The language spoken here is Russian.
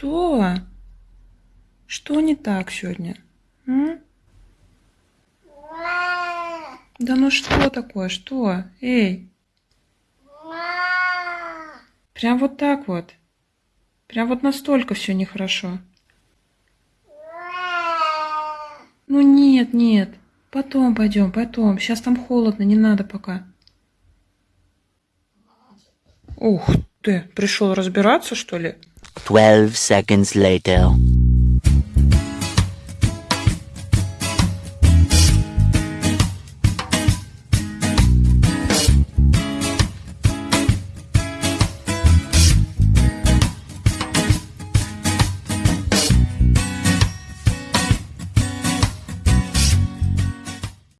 Что? Что не так сегодня? М? Да ну что такое? Что? Эй! Прям вот так вот. Прям вот настолько все нехорошо. Ну нет, нет. Потом пойдем, потом. Сейчас там холодно, не надо пока. Ух ты, пришел разбираться, что ли? 12 seconds later.